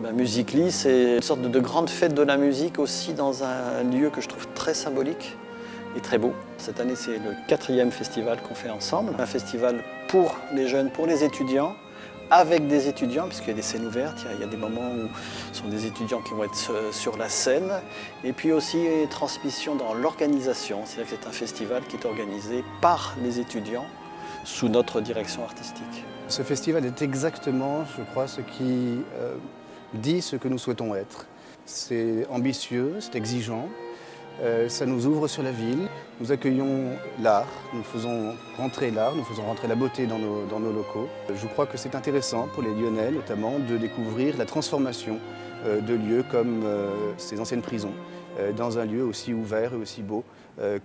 Ben, Musically, c'est une sorte de, de grande fête de la musique aussi dans un lieu que je trouve très symbolique et très beau. Cette année, c'est le quatrième festival qu'on fait ensemble. Un festival pour les jeunes, pour les étudiants, avec des étudiants, puisqu'il y a des scènes ouvertes, il y a des moments où ce sont des étudiants qui vont être sur la scène, et puis aussi transmission dans l'organisation, c'est-à-dire que c'est un festival qui est organisé par les étudiants sous notre direction artistique. Ce festival est exactement, je crois, ce qui euh, dit ce que nous souhaitons être. C'est ambitieux, c'est exigeant, euh, ça nous ouvre sur la ville. Nous accueillons l'art, nous faisons rentrer l'art, nous faisons rentrer la beauté dans nos, locaux. Je crois que c'est intéressant pour les Lyonnais notamment de découvrir la transformation euh, de lieux comme euh, ces anciennes prisons dans un lieu aussi ouvert et aussi beau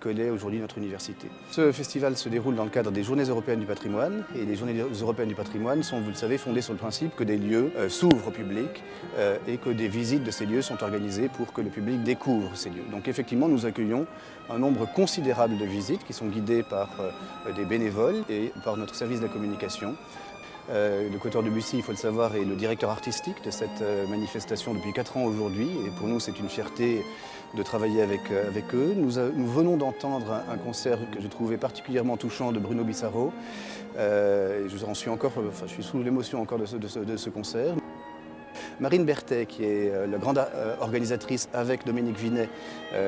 que l'est aujourd'hui notre université. Ce festival se déroule dans le cadre des Journées européennes du patrimoine et les Journées européennes du patrimoine sont, vous le savez, fondées sur le principe que des lieux s'ouvrent au public et que des visites de ces lieux sont organisées pour que le public découvre ces lieux. Donc effectivement, nous accueillons un nombre considérable de visites qui sont guidées par des bénévoles et par notre service de la communication. Euh, le Coteur de Bussy, il faut le savoir, est le directeur artistique de cette euh, manifestation depuis 4 ans aujourd'hui. Et pour nous, c'est une fierté de travailler avec, euh, eux. Nous, venons d'entendre un, concert que j'ai trouvé particulièrement touchant de Bruno Bissaro. Je, suis encore, je suis sous l'émotion encore de ce, concert. Marine Berthet, qui est la grande organisatrice avec Dominique Vinet,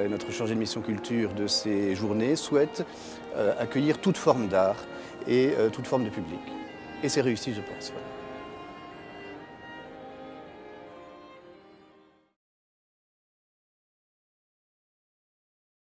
notre chargé de mission culture de ces journées, souhaite accueillir toute forme d'art et toute forme de public. Et c'est réussi, je pense.